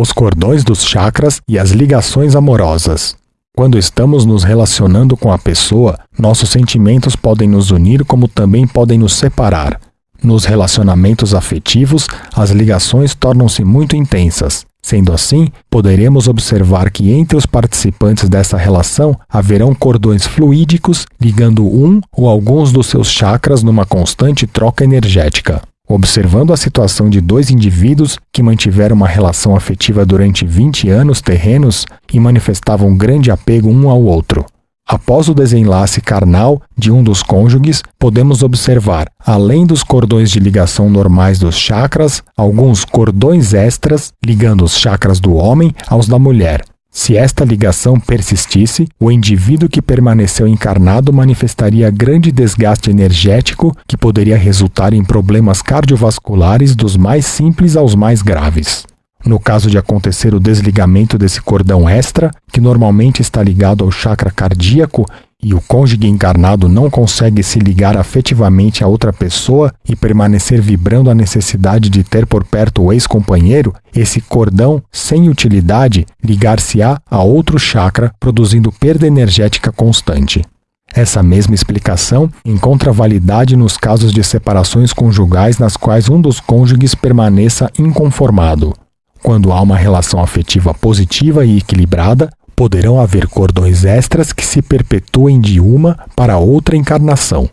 os cordões dos chakras e as ligações amorosas. Quando estamos nos relacionando com a pessoa, nossos sentimentos podem nos unir como também podem nos separar. Nos relacionamentos afetivos, as ligações tornam-se muito intensas. Sendo assim, poderemos observar que entre os participantes dessa relação haverão cordões fluídicos ligando um ou alguns dos seus chakras numa constante troca energética. Observando a situação de dois indivíduos que mantiveram uma relação afetiva durante 20 anos terrenos e manifestavam grande apego um ao outro. Após o desenlace carnal de um dos cônjuges, podemos observar, além dos cordões de ligação normais dos chakras, alguns cordões extras ligando os chakras do homem aos da mulher. Se esta ligação persistisse, o indivíduo que permaneceu encarnado manifestaria grande desgaste energético que poderia resultar em problemas cardiovasculares dos mais simples aos mais graves. No caso de acontecer o desligamento desse cordão extra, que normalmente está ligado ao chakra cardíaco, e o cônjuge encarnado não consegue se ligar afetivamente a outra pessoa e permanecer vibrando a necessidade de ter por perto o ex-companheiro, esse cordão, sem utilidade, ligar-se-á a outro chakra, produzindo perda energética constante. Essa mesma explicação encontra validade nos casos de separações conjugais nas quais um dos cônjuges permaneça inconformado. Quando há uma relação afetiva positiva e equilibrada, poderão haver cordões extras que se perpetuem de uma para outra encarnação.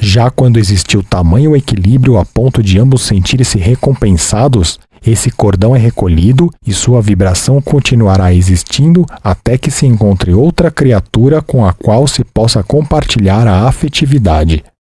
Já quando existiu tamanho equilíbrio a ponto de ambos sentirem-se recompensados, esse cordão é recolhido e sua vibração continuará existindo até que se encontre outra criatura com a qual se possa compartilhar a afetividade.